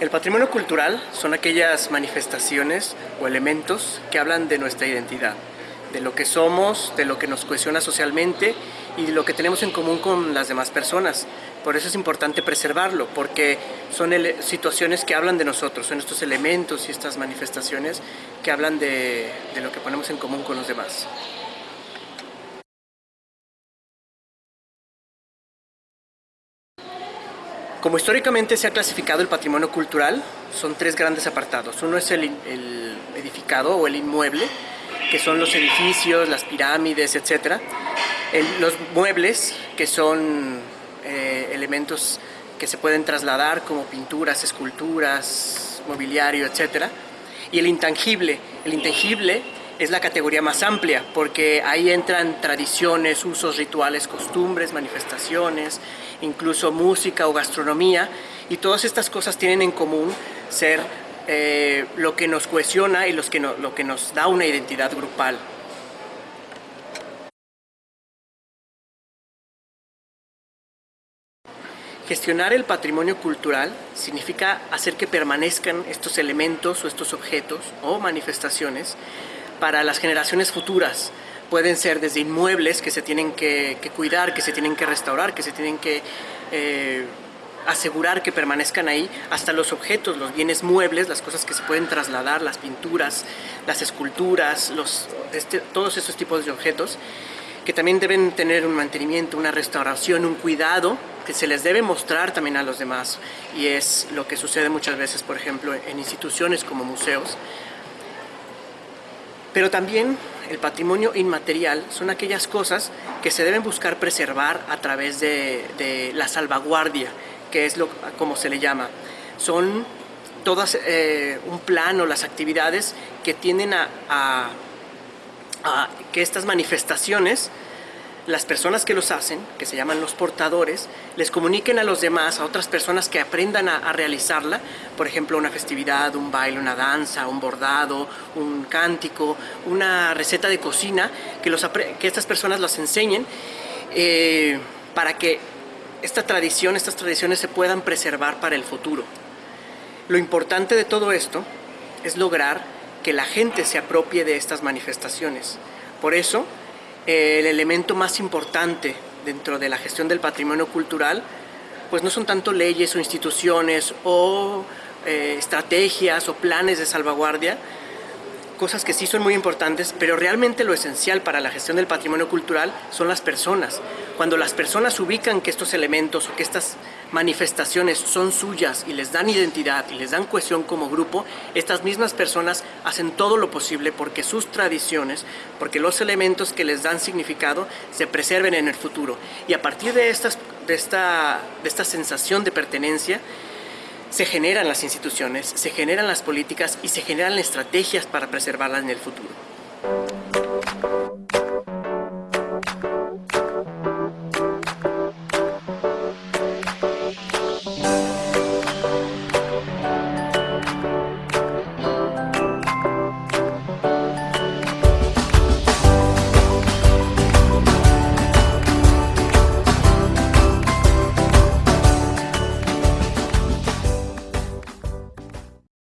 El patrimonio cultural son aquellas manifestaciones o elementos que hablan de nuestra identidad, de lo que somos, de lo que nos cohesiona socialmente y de lo que tenemos en común con las demás personas. Por eso es importante preservarlo, porque son situaciones que hablan de nosotros, son estos elementos y estas manifestaciones que hablan de, de lo que ponemos en común con los demás. Como históricamente se ha clasificado el patrimonio cultural, son tres grandes apartados. Uno es el, edificado o el inmueble, que son los edificios, las pirámides, etc. los muebles, que son eh, elementos que se pueden trasladar como pinturas, esculturas, mobiliario, etc. Y el intangible. El intangible es la categoría más amplia porque ahí entran tradiciones, usos, rituales, costumbres, manifestaciones, incluso música o gastronomía y todas estas cosas tienen en común ser eh, lo que nos cohesiona y los que lo que nos da una identidad grupal. Gestionar el patrimonio cultural significa hacer que permanezcan estos elementos o estos objetos o manifestaciones para las generaciones futuras. Pueden ser desde inmuebles que se tienen que, cuidar, que se tienen que restaurar, que se tienen que eh, asegurar que permanezcan ahí, hasta los objetos, los bienes muebles, las cosas que se pueden trasladar, las pinturas, las esculturas, este, todos esos tipos de objetos que también deben tener un mantenimiento, una restauración, un cuidado que se les debe mostrar también a los demás y es lo que sucede muchas veces, por ejemplo, en instituciones como museos, pero también el patrimonio inmaterial son aquellas cosas que se deben buscar preservar a través de, la salvaguardia, que es lo, como se le llama. Son todas eh, un plan o las actividades que tienden a que estas manifestaciones las personas que los hacen, que se llaman los portadores, les comuniquen a los demás, a otras personas que aprendan a, realizarla, por ejemplo, una festividad, un baile, una danza, un bordado, un cántico, una receta de cocina, que, los, que estas personas las enseñen eh, para que esta tradición, estas tradiciones se puedan preservar para el futuro. Lo importante de todo esto es lograr que la gente se apropie de estas manifestaciones. Por eso, el elemento más importante dentro de la gestión del patrimonio cultural, pues no son tanto leyes o instituciones o eh, estrategias o planes de salvaguardia, cosas que sí son muy importantes, pero realmente lo esencial para la gestión del patrimonio cultural son las personas. Cuando las personas ubican que estos elementos o que estas manifestaciones son suyas y les dan identidad y les dan cohesión como grupo, estas mismas personas hacen todo lo posible porque sus tradiciones, porque los elementos que les dan significado se preserven en el futuro. Y a partir de, estas, de, esta, de esta sensación de pertenencia, se generan las instituciones, se generan las políticas y se generan estrategias para preservarlas en el futuro.